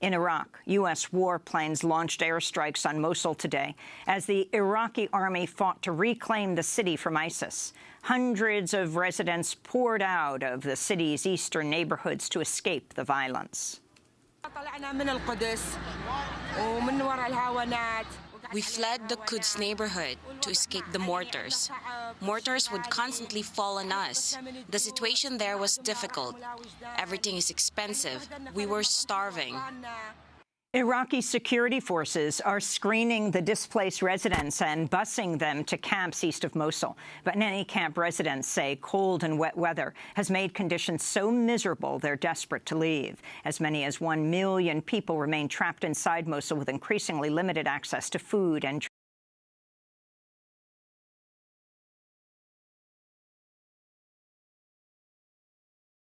In Iraq, U.S. warplanes launched airstrikes on Mosul today as the Iraqi army fought to reclaim the city from ISIS. Hundreds of residents poured out of the city's eastern neighborhoods to escape the violence. We fled the Quds neighborhood to escape the mortars. Mortars would constantly fall on us. The situation there was difficult. Everything is expensive. We were starving. Iraqi security forces are screening the displaced residents and busing them to camps east of Mosul. But many camp residents say cold and wet weather has made conditions so miserable they're desperate to leave. As many as one million people remain trapped inside Mosul with increasingly limited access to food and